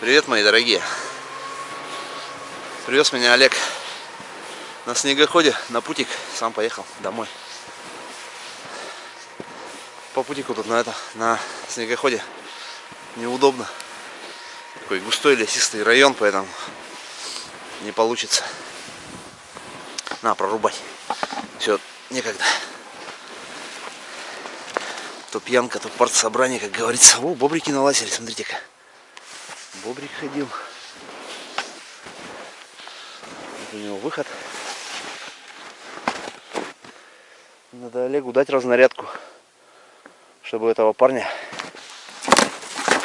Привет, мои дорогие! Привез меня Олег на снегоходе, на путик. Сам поехал домой. По путику тут на это, на снегоходе неудобно. Такой густой лесистый район, поэтому не получится. На, прорубать. Все, некогда. То пьянка, то партсобрание, как говорится. О, бобрики налазили, смотрите-ка. Бобрик ходил. Вот у него выход. Надо Олегу дать разнарядку, чтобы этого парня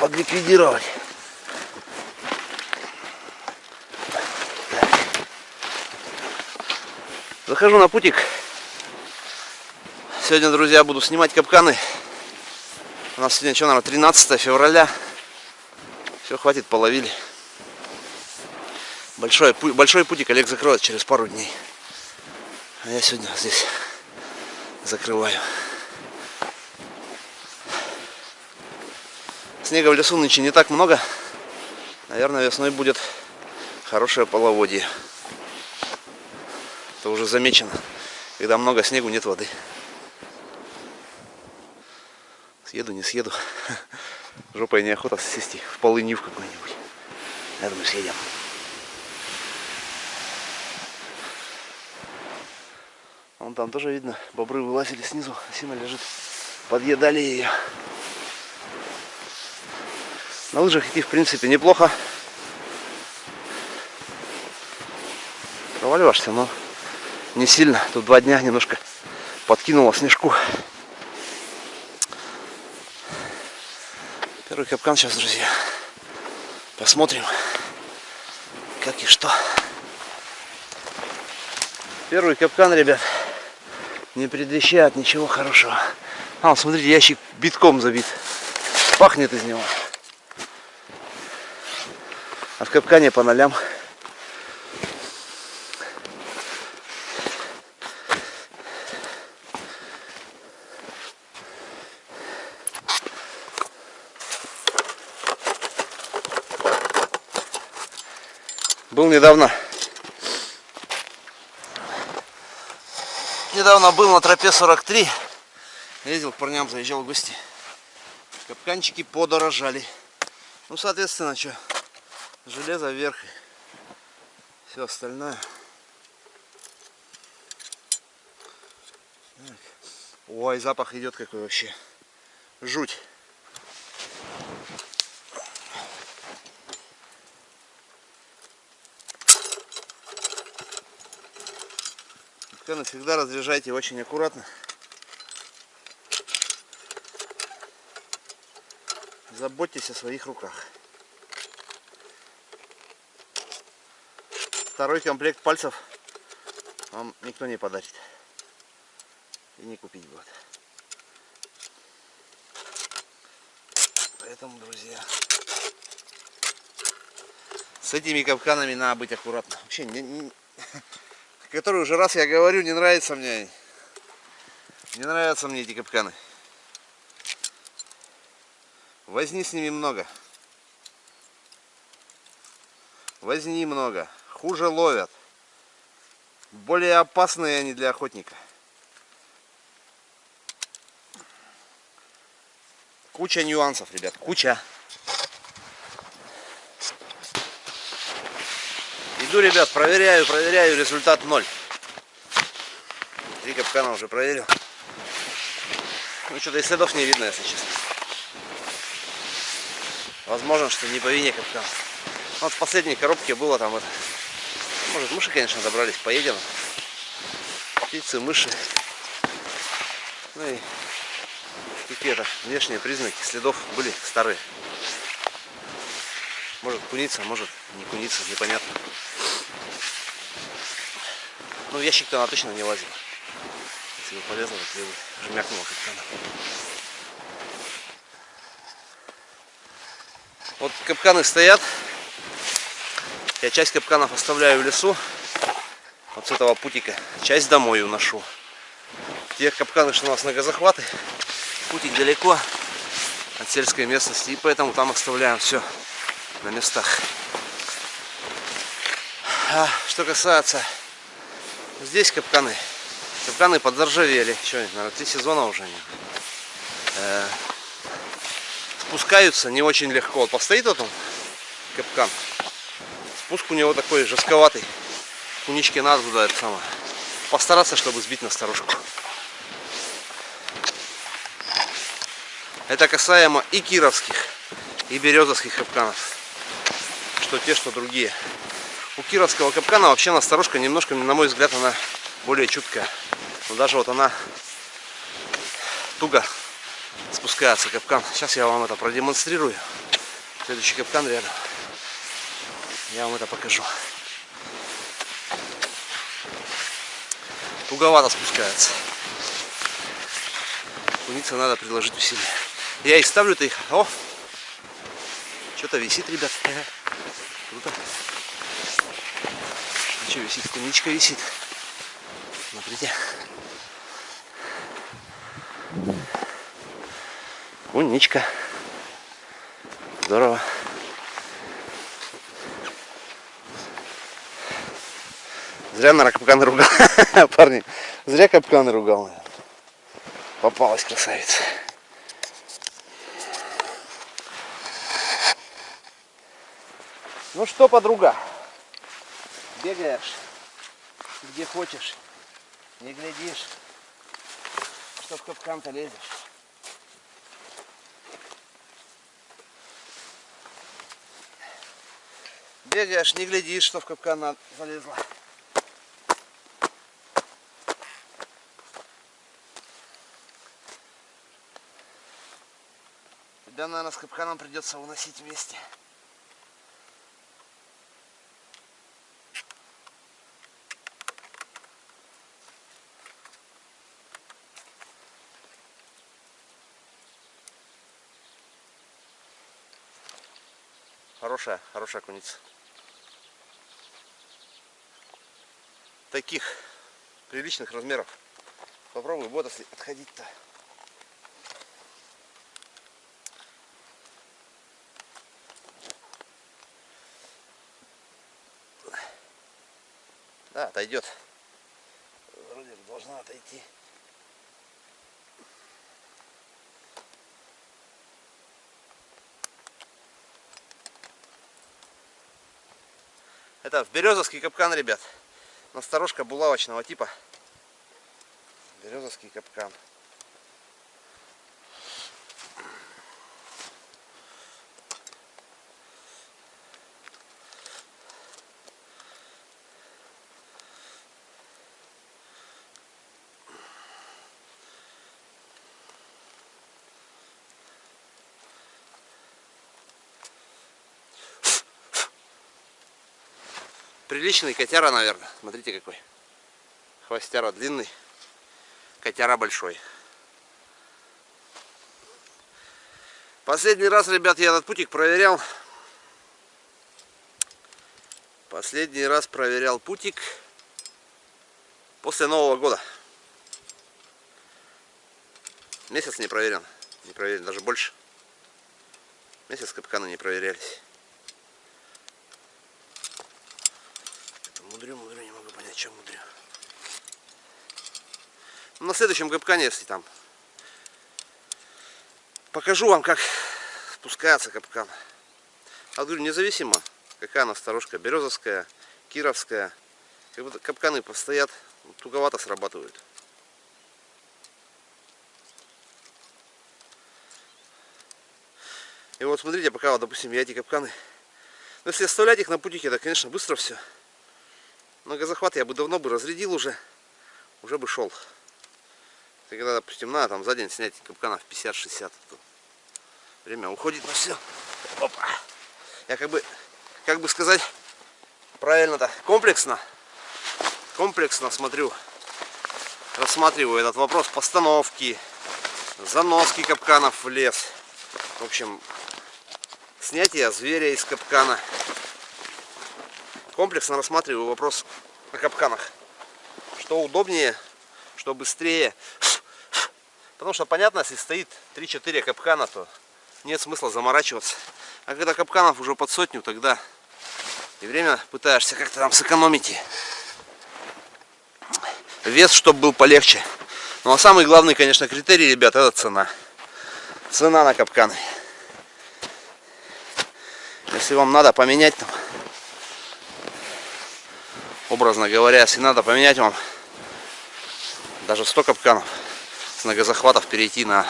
подликвидировать. Захожу на путик. Сегодня, друзья, буду снимать капканы. У нас сегодня, что, наверное, 13 февраля. Все, хватит, половили. Большой, большой путик Олег закроет через пару дней. А я сегодня здесь закрываю. Снега в лесу нынче не так много. Наверное, весной будет хорошее половодье. Это уже замечено. Когда много снегу, нет воды. Съеду, не съеду. Жопой неохота сесть в полынью в какой-нибудь. Я думаю, съедем. Вон там тоже видно, бобры вылазили снизу, Сина лежит. Подъедали ее. На лыжах идти в принципе неплохо. Проваливаешься, но не сильно. Тут два дня немножко подкинуло снежку. Первый капкан сейчас, друзья. Посмотрим, как и что. Первый капкан, ребят, не предвещает ничего хорошего. А, смотрите, ящик битком забит. Пахнет из него. А в капкане по нолям. Недавно. Недавно был на тропе 43 ездил к парням заезжал в гости. Капканчики подорожали. Ну соответственно что? Железо вверх все остальное. Так. ой запах идет какой вообще. Жуть Капканы всегда разряжайте очень аккуратно. Заботьтесь о своих руках. Второй комплект пальцев вам никто не подарит. И не купить будет. Поэтому, друзья, с этими капканами надо быть аккуратно. Вообще, не, не, который уже раз я говорю, не нравится мне. Не нравятся мне эти капканы. Возни с ними много. Возни много. Хуже ловят. Более опасные они для охотника. Куча нюансов, ребят, куча. Иду, ребят, проверяю, проверяю, результат ноль. Три капкана уже проверил. Ну, что-то и следов не видно, если честно. Возможно, что не по вине капкана. Вот в последней коробке было там это. Может, мыши, конечно, добрались, поедем. Птицы, мыши. Ну и какие-то внешние признаки следов были старые. Может куница, может не куница, непонятно. Ну, ящик-то она точно не лазила. Если бы полезла, то бы жмякнула капкана. Вот капканы стоят. Я часть капканов оставляю в лесу. Вот с этого путика. Часть домой уношу. Те капканы, что у нас на газохваты. Путик далеко от сельской местности. И поэтому там оставляем все. на местах. А что касается здесь капканы, капканы подзаржавели. Что, наверное, три сезона уже не. Э, спускаются не очень легко. Вот постоит вот он, капкан. Спуск у него такой жестковатый. Куничке надо туда это самое. Постараться, чтобы сбить на старушку. Это касаемо и кировских, и березовских капканов. Что те, что другие. У кировского капкана вообще насторожка немножко, на мой взгляд, она более чуткая. Но даже вот она туго спускается капкан. Сейчас я вам это продемонстрирую. Следующий капкан рядом. Я вам это покажу. Туговато спускается. Куница надо приложить усилия. Я и ставлю-то их. О! Что-то висит, ребят. Круто. Что висит? Куничка висит. Смотрите. Куничка. Здорово. Зря на капканы ругал. Парни, зря капканы ругал. Попалась красавица. Ну что, подруга, бегаешь где хочешь, не глядишь, что в капкан-то лезешь. Бегаешь, не глядишь, что в капкан залезла. Тебя, наверное, с капканом придется уносить вместе. Хорошая, хорошая куница. Таких приличных размеров. Попробуй вот если отходить-то. Да, отойдет. Вроде должна отойти. Это в березовский капкан, ребят. Насторожка булавочного типа. Березовский капкан. Приличный котяра, наверное. Смотрите какой. Хвостяра длинный. Котяра большой. Последний раз, ребят, я этот путик проверял. Последний раз проверял путик после Нового года. Месяц не проверен. Не проверен, даже больше. Месяц капканы не проверялись. Мудрю, мудрю, не могу понять, чем мудрю. На следующем капкане, если там покажу вам, как спускается капкан. А говорю, независимо, какая она сторожка, березовская, кировская, как будто капканы постоят, туговато срабатывают. И вот смотрите, пока, вот, допустим, я эти капканы, ну, если оставлять их на путике, это, конечно, быстро все. Многозахват я бы давно бы разрядил уже, уже бы шел. Когда, допустим, надо там за день снять капканов 50-60, время уходит на все. Опа. Я как бы, как бы сказать, правильно-то, комплексно, комплексно смотрю, рассматриваю этот вопрос постановки, заноски капканов в лес. В общем, снятие зверя из капкана комплексно рассматриваю вопрос о капканах. Что удобнее, что быстрее. Потому что понятно, если стоит 3-4 капкана, то нет смысла заморачиваться. А когда капканов уже под сотню, тогда и время пытаешься как-то там сэкономить. Вес, чтобы был полегче. Ну а самый главный, конечно, критерий, ребят, это цена. Цена на капканы. Если вам надо поменять там, образно говоря, если надо поменять вам даже 100 капканов с многозахватов перейти на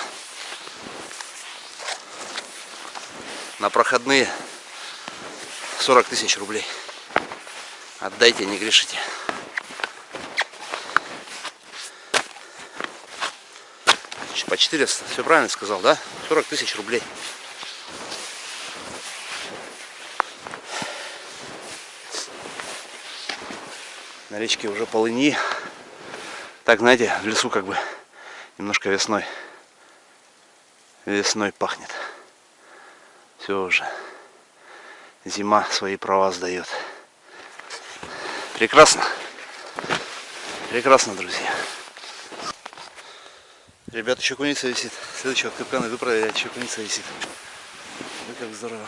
на проходные 40 тысяч рублей. Отдайте не грешите. По 400 все правильно сказал да? 40 тысяч рублей на речке уже полыни. Так знаете в лесу как бы немножко весной весной пахнет. Все уже. Зима свои права сдает. Прекрасно. Прекрасно друзья. Ребят еще куница висит. Следующего капкана иду проверять еще куница висит. Ой, как здорово.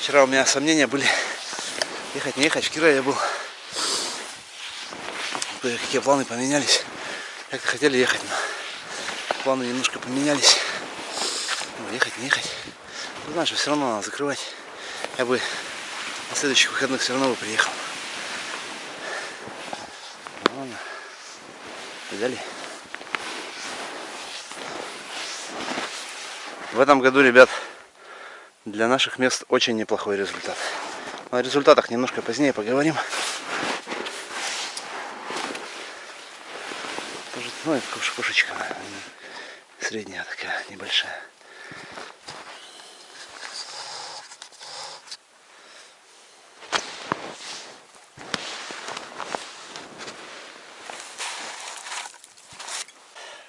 Вчера у меня сомнения были ехать не ехать в Кира я был. Какие планы поменялись. Как-то хотели ехать но планы немножко поменялись. Ну, ехать не ехать. Ну, знаешь все равно надо закрывать. Я бы на следующих выходных все равно бы приехал. Ну, ладно. Взяли в этом году ребят для наших мест очень неплохой результат о результатах немножко позднее поговорим Ну, это кошечка средняя такая, небольшая.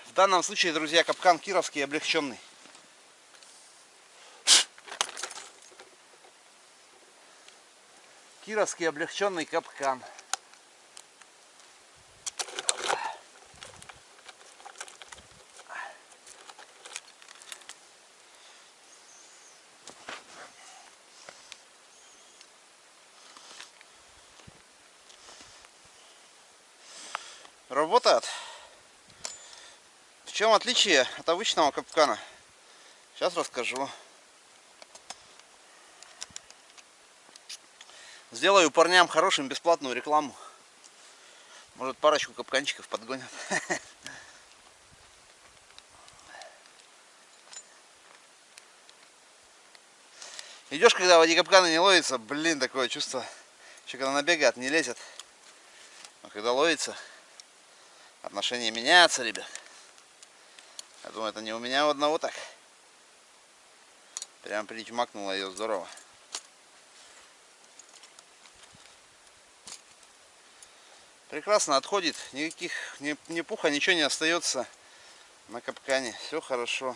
В данном случае, друзья, капкан кировский облегченный. Кировский облегченный капкан. Работает. В чем отличие от обычного капкана? Сейчас расскажу. Сделаю парням хорошим бесплатную рекламу. Может парочку капканчиков подгонят. Идешь, когда воде капканы не ловится, блин, такое чувство. Еще когда набегает, не лезет. А когда ловится, отношения меняются, ребят. Я думаю, это не у меня у одного так. Прям причмакнула ее здорово. Прекрасно отходит, никаких ни, ни пуха, ничего не остается на капкане. Все хорошо.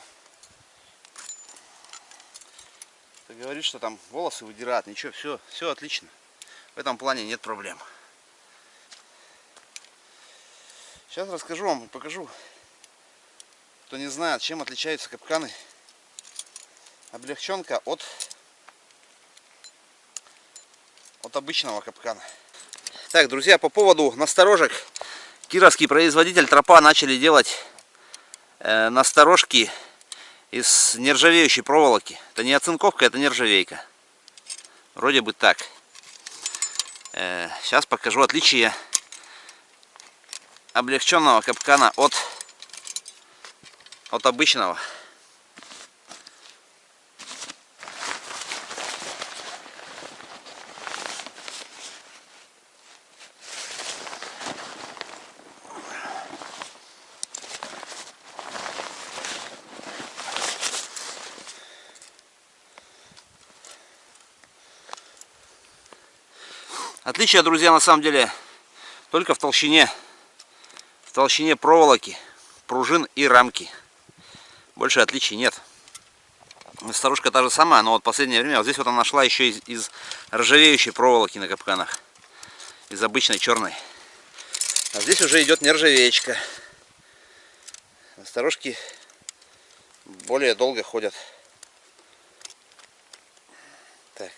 Ты говоришь, что там волосы выдирают, ничего, все, все отлично. В этом плане нет проблем. Сейчас расскажу вам, покажу. Кто не знает, чем отличаются капканы. Облегченка от, от обычного капкана. Так, друзья, по поводу насторожек. Кировский производитель тропа начали делать э, насторожки из нержавеющей проволоки. Это не оцинковка, это нержавейка. Вроде бы так. Э, сейчас покажу отличие облегченного капкана от, от обычного. Отличие, друзья, на самом деле только в толщине толщине проволоки, пружин и рамки. Больше отличий нет. Старушка та же самая, но вот в последнее время вот здесь вот она нашла еще из, из ржавеющей проволоки на капканах. Из обычной черной. А здесь уже идет нержавеечка. Старушки более долго ходят. Так.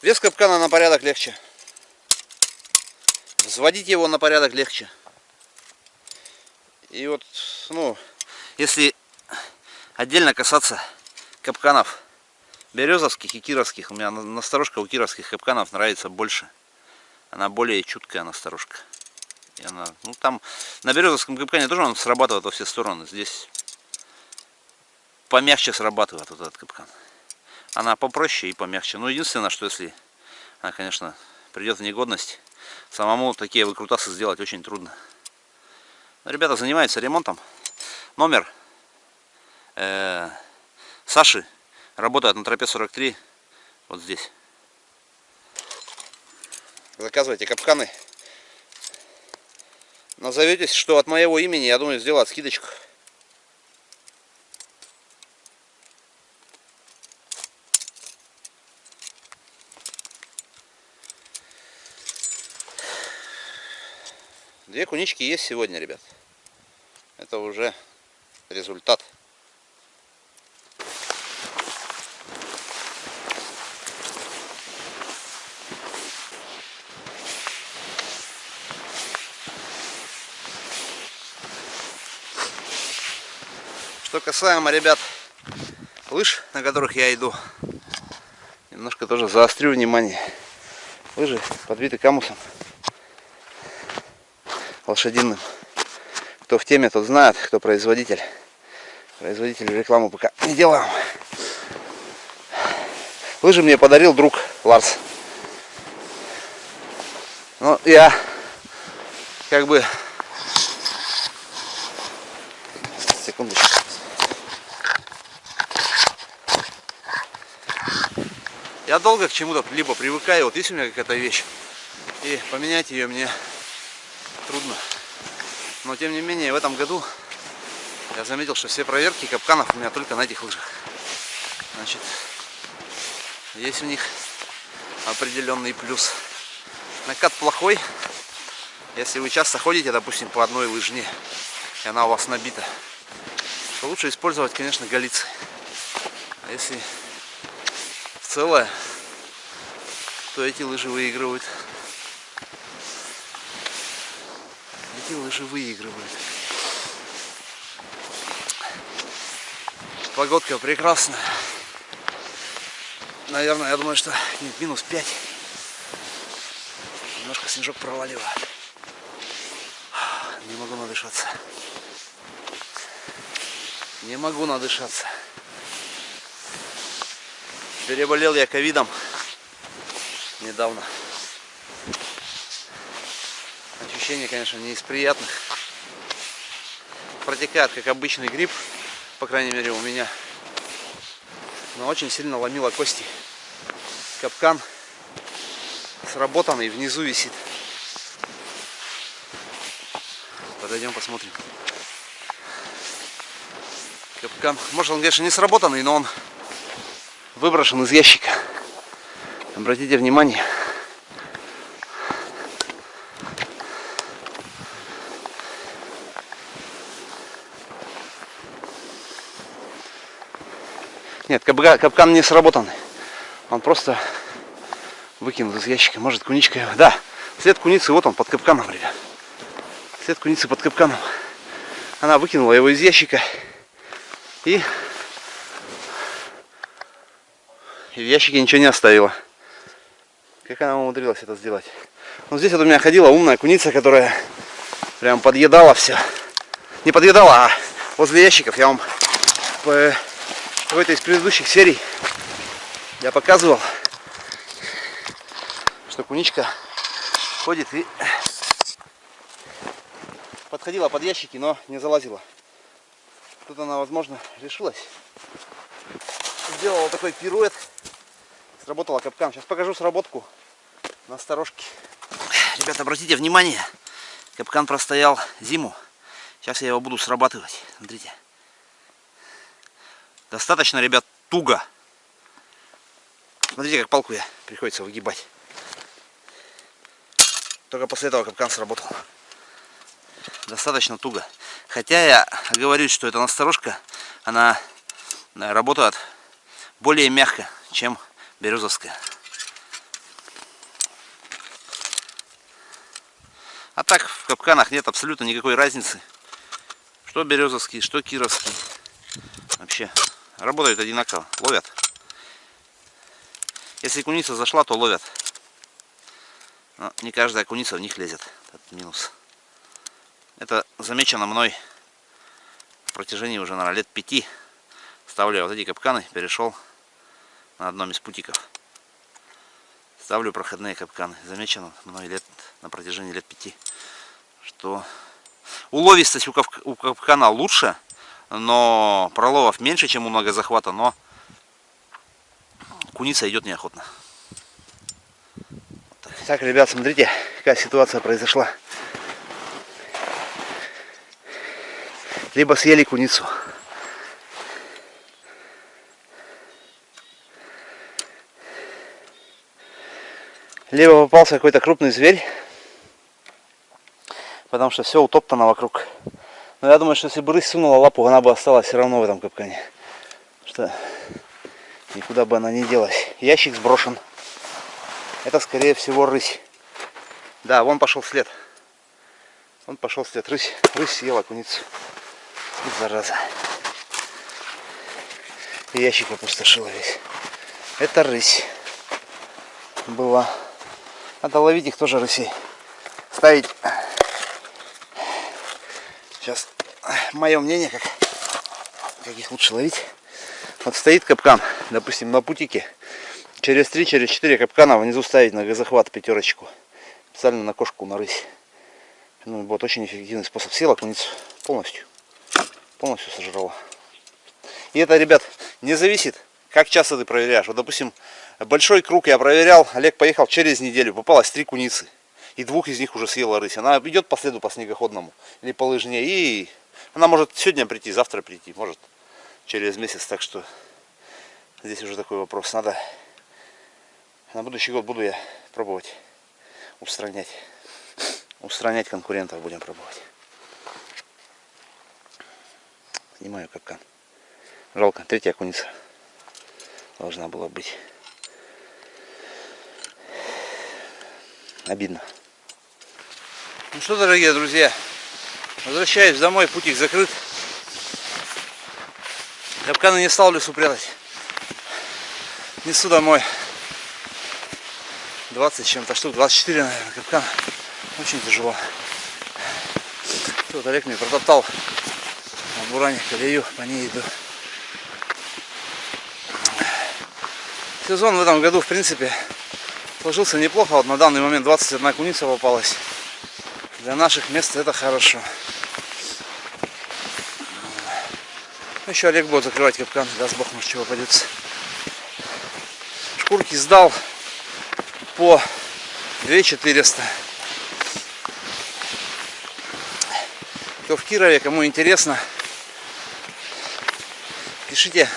Вес капкана на порядок легче. Взводить его на порядок легче. И вот, ну, если отдельно касаться капканов березовских и кировских, у меня насторожка у кировских капканов нравится больше. Она более чуткая насторожка. И она, ну там на березовском капкане тоже он срабатывает во все стороны. Здесь помягче срабатывает вот этот капкан. Она попроще и помягче. Но единственное, что если она, конечно, придет в негодность, самому такие выкрутасы сделать очень трудно. Но ребята занимаются ремонтом. Номер э, Саши работает на тропе 43 вот здесь. Заказывайте капканы. Назоветесь, что от моего имени, я думаю, сделать скидочку. Две кунички есть сегодня, ребят. Это уже результат. Что касаемо, ребят, лыж, на которых я иду, немножко тоже заострю внимание. Лыжи подбиты камусом лошадиным. Кто в теме, тот знает, кто производитель. Производитель рекламу пока не делаем. Лыжи мне подарил друг Ларс. Ну, я как бы... Секундочку. Я долго к чему-то либо привыкаю, вот есть у меня какая-то вещь, и поменять ее мне трудно. Но тем не менее, в этом году я заметил, что все проверки капканов у меня только на этих лыжах. Значит, есть у них определенный плюс. Накат плохой, если вы часто ходите, допустим, по одной лыжне, и она у вас набита, то лучше использовать, конечно, галицы. А если целое, то эти лыжи выигрывают. Эти лыжи выигрывают. Погодка прекрасная. Наверное, я думаю, что нет, минус 5. Немножко снежок проваливает. Не могу надышаться. Не могу надышаться. Переболел я ковидом недавно. Ощущение, конечно, не из приятных. Протекает, как обычный грипп, по крайней мере у меня. Но очень сильно ломило кости. Капкан сработанный, внизу висит. Подойдем посмотрим. Капкан, может он, конечно, не сработанный, но он выброшен из ящика. Обратите внимание. Нет, капкан не сработанный. Он просто выкинут из ящика. Может куничка его. Да, след куницы, вот он под капканом, ребят. След куницы под капканом. Она выкинула его из ящика. И И в ящике ничего не оставила. Как она умудрилась это сделать? Ну здесь вот у меня ходила умная куница, которая прям подъедала все. Не подъедала, а возле ящиков я вам в какой-то из предыдущих серий я показывал, что куничка ходит и подходила под ящики, но не залазила. Тут она, возможно, решилась. Сделала такой пируэт Сработала капкан. Сейчас покажу сработку на сторожке. Ребята, обратите внимание, капкан простоял зиму. Сейчас я его буду срабатывать. Смотрите. Достаточно, ребят, туго. Смотрите, как палку я приходится выгибать. Только после этого капкан сработал. Достаточно туго. Хотя я говорю, что эта насторожка, она работает более мягко, чем березовская. А так в капканах нет абсолютно никакой разницы. Что березовский, что кировский. Вообще работают одинаково, ловят. Если куница зашла, то ловят. Но не каждая куница в них лезет. Это минус. Это замечено мной в протяжении уже, наверное, лет пяти. Ставлю вот эти капканы, перешел на одном из путиков. Ставлю проходные капканы. Замечено мной лет на протяжении лет пяти, что уловистость у, капкана лучше, но проловов меньше, чем у многозахвата, но куница идет неохотно. Так, ребят, смотрите, какая ситуация произошла. Либо съели куницу. Либо попался какой-то крупный зверь, потому что все утоптано вокруг. Но я думаю, что если бы рысь сунула лапу, она бы осталась все равно в этом капкане. Что никуда бы она не делась. Ящик сброшен. Это скорее всего рысь. Да, вон пошел след. Он пошел след. Рысь, рысь съела куницу. Зараза. И ящик опустошила весь. Это рысь была. Надо ловить их тоже рысей. Ставить. Сейчас мое мнение, как, как их лучше ловить. Вот стоит капкан, допустим, на путике. Через 3, через 4 капкана внизу ставить на газохват пятерочку. Специально на кошку, на рысь. Ну, вот очень эффективный способ. Села куницу полностью. Полностью сожрала. И это, ребят, не зависит, как часто ты проверяешь. Вот, допустим, большой круг я проверял. Олег поехал через неделю. Попалось три куницы. И двух из них уже съела рысь. Она идет по следу по снегоходному. Или по лыжне. И она может сегодня прийти, завтра прийти. Может через месяц. Так что здесь уже такой вопрос. Надо на будущий год буду я пробовать устранять. Устранять конкурентов будем пробовать. Снимаю капкан. Жалко, третья куница должна была быть. Обидно. Ну что, дорогие друзья, возвращаюсь домой, путик закрыт. Капканы не стал в лесу прятать. Несу домой. 20 чем-то штук, 24, наверное, капкан. Очень тяжело. Тут Олег мне протоптал на буране колею, по ней иду. Сезон в этом году, в принципе, сложился неплохо. Вот на данный момент 21 куница попалась. Для наших мест это хорошо. Еще Олег будет закрывать капкан, даст бог, может чего попадется. Шкурки сдал по 2400. Кто в Кирове, кому интересно, пишите.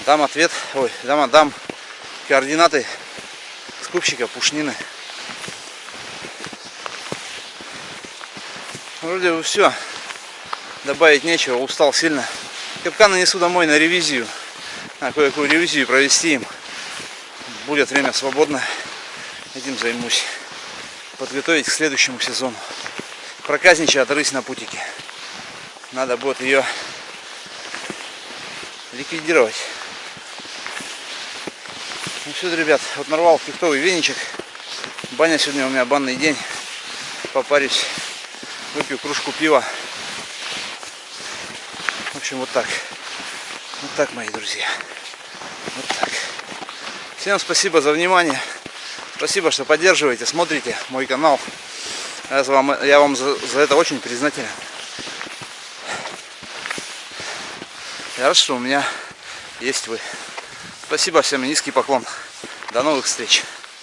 Дам ответ, ой, дам, дам координаты скупщика пушнины. Вроде бы все. Добавить нечего, устал сильно. Капканы несу домой на ревизию. На кое-какую ревизию провести им будет время свободно, этим займусь. Подготовить к следующему сезону. Проказничает рысь на путике. Надо будет ее ликвидировать. Ну все, ребят, вот нарвал фруктовый веничек. Баня сегодня у меня банный день. Попарюсь, выпью кружку пива. В общем, вот так. Вот так, мои друзья. Вот так. Всем спасибо за внимание. Спасибо, что поддерживаете, смотрите мой канал. Я вам, я вам за, за это очень признателен. Я рад, что у меня есть вы. Спасибо всем, низкий поклон. До новых встреч.